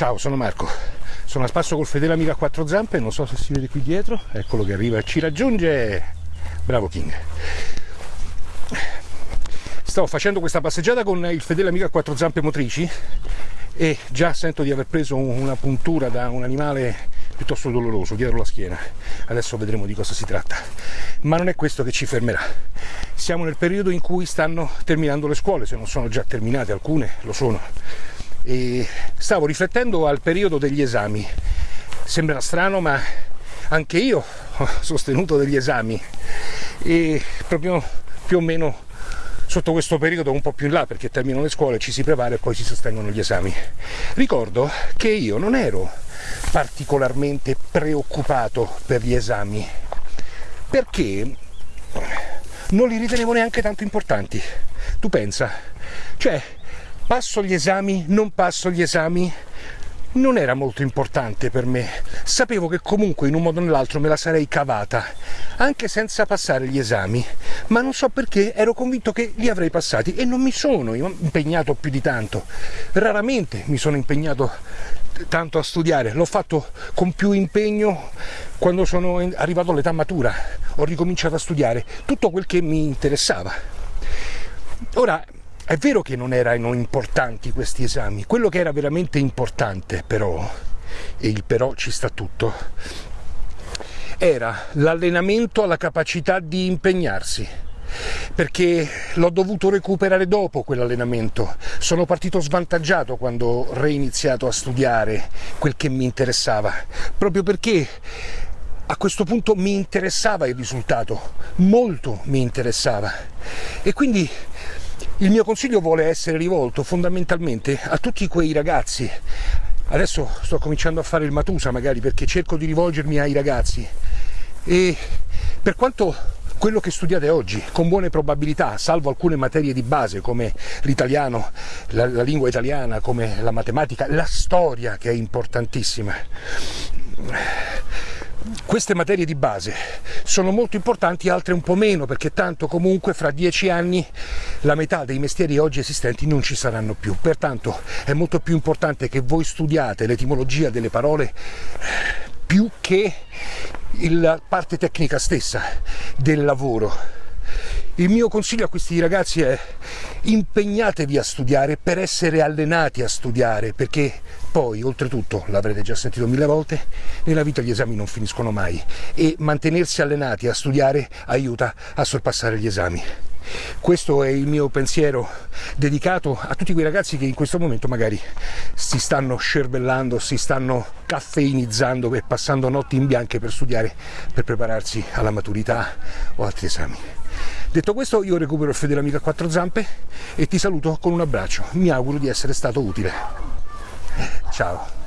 Ciao, sono Marco. Sono a spasso col fedele amico a quattro zampe, non so se si vede qui dietro. Eccolo che arriva e ci raggiunge. Bravo King. Stavo facendo questa passeggiata con il fedele amico a quattro zampe motrici e già sento di aver preso una puntura da un animale piuttosto doloroso dietro la schiena. Adesso vedremo di cosa si tratta. Ma non è questo che ci fermerà. Siamo nel periodo in cui stanno terminando le scuole, se non sono già terminate alcune, lo sono. E stavo riflettendo al periodo degli esami. Sembra strano, ma anche io ho sostenuto degli esami e proprio più o meno sotto questo periodo un po' più in là perché terminano le scuole, ci si prepara e poi si sostengono gli esami. Ricordo che io non ero particolarmente preoccupato per gli esami perché non li ritenevo neanche tanto importanti. Tu pensa, cioè passo gli esami, non passo gli esami, non era molto importante per me. Sapevo che comunque in un modo o nell'altro me la sarei cavata, anche senza passare gli esami, ma non so perché ero convinto che li avrei passati e non mi sono impegnato più di tanto. Raramente mi sono impegnato tanto a studiare, l'ho fatto con più impegno quando sono arrivato all'età matura, ho ricominciato a studiare tutto quel che mi interessava. Ora, è vero che non erano importanti questi esami, quello che era veramente importante però, e il però ci sta tutto, era l'allenamento alla capacità di impegnarsi perché l'ho dovuto recuperare dopo quell'allenamento. Sono partito svantaggiato quando ho reiniziato a studiare quel che mi interessava, proprio perché a questo punto mi interessava il risultato, molto mi interessava. E quindi il mio consiglio vuole essere rivolto fondamentalmente a tutti quei ragazzi. Adesso sto cominciando a fare il Matusa magari perché cerco di rivolgermi ai ragazzi e per quanto quello che studiate oggi, con buone probabilità, salvo alcune materie di base come l'italiano, la, la lingua italiana, come la matematica, la storia che è importantissima. Queste materie di base sono molto importanti, altre un po' meno, perché tanto comunque fra dieci anni la metà dei mestieri oggi esistenti non ci saranno più. Pertanto è molto più importante che voi studiate l'etimologia delle parole più che la parte tecnica stessa del lavoro. Il mio consiglio a questi ragazzi è impegnatevi a studiare per essere allenati a studiare, perché poi, oltretutto, l'avrete già sentito mille volte, nella vita gli esami non finiscono mai e mantenersi allenati a studiare aiuta a sorpassare gli esami. Questo è il mio pensiero dedicato a tutti quei ragazzi che in questo momento magari si stanno scervellando, si stanno caffeinizzando e passando notti in bianche per studiare, per prepararsi alla maturità o altri esami. Detto questo io recupero il fedele amico a quattro zampe e ti saluto con un abbraccio. Mi auguro di essere stato utile. Ciao.